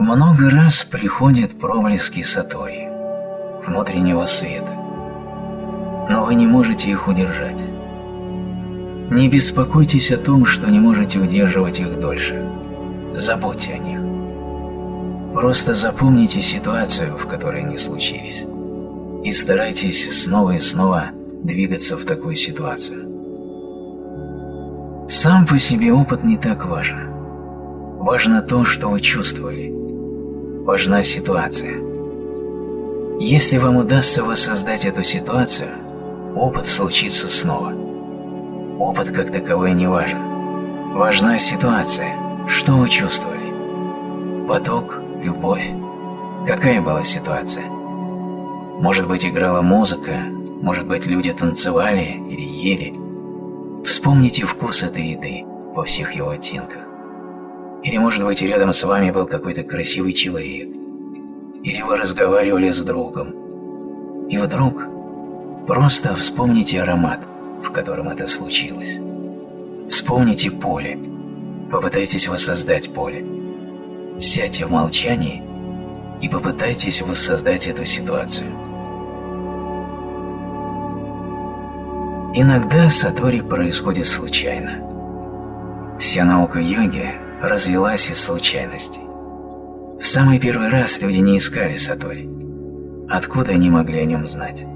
Много раз приходят проблески сатори, внутреннего света, но вы не можете их удержать. Не беспокойтесь о том, что не можете удерживать их дольше. Забудьте о них. Просто запомните ситуацию, в которой они случились, и старайтесь снова и снова двигаться в такую ситуацию. Сам по себе опыт не так важен. Важно то, что вы чувствовали. Важна ситуация. Если вам удастся воссоздать эту ситуацию, опыт случится снова. Опыт как таковой не важен. Важна ситуация. Что вы чувствовали? Поток, любовь. Какая была ситуация? Может быть, играла музыка, может быть, люди танцевали или ели. Вспомните вкус этой еды во всех его оттенках. Или, может быть, рядом с вами был какой-то красивый человек. Или вы разговаривали с другом. И вдруг просто вспомните аромат, в котором это случилось. Вспомните поле. Попытайтесь воссоздать поле. Сядьте в молчании и попытайтесь воссоздать эту ситуацию. Иногда сатори происходит случайно. Вся наука йоги развелась из случайностей. В самый первый раз люди не искали сатори. Откуда они могли о нем знать?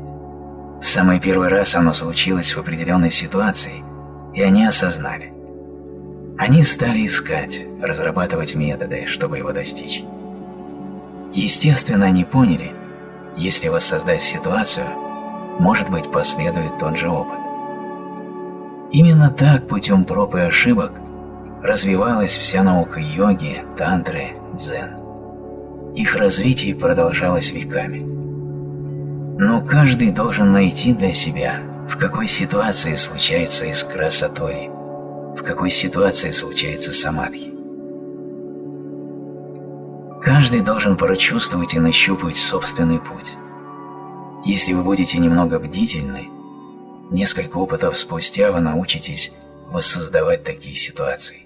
В самый первый раз оно случилось в определенной ситуации, и они осознали. Они стали искать, разрабатывать методы, чтобы его достичь. Естественно, они поняли, если воссоздать ситуацию, может быть, последует тот же опыт. Именно так, путем проб и ошибок, развивалась вся наука йоги, тантры, дзен. Их развитие продолжалось веками. Но каждый должен найти для себя, в какой ситуации случается искра сатори, в какой ситуации случается самадхи. Каждый должен прочувствовать и нащупать собственный путь. Если вы будете немного бдительны, несколько опытов спустя вы научитесь воссоздавать такие ситуации.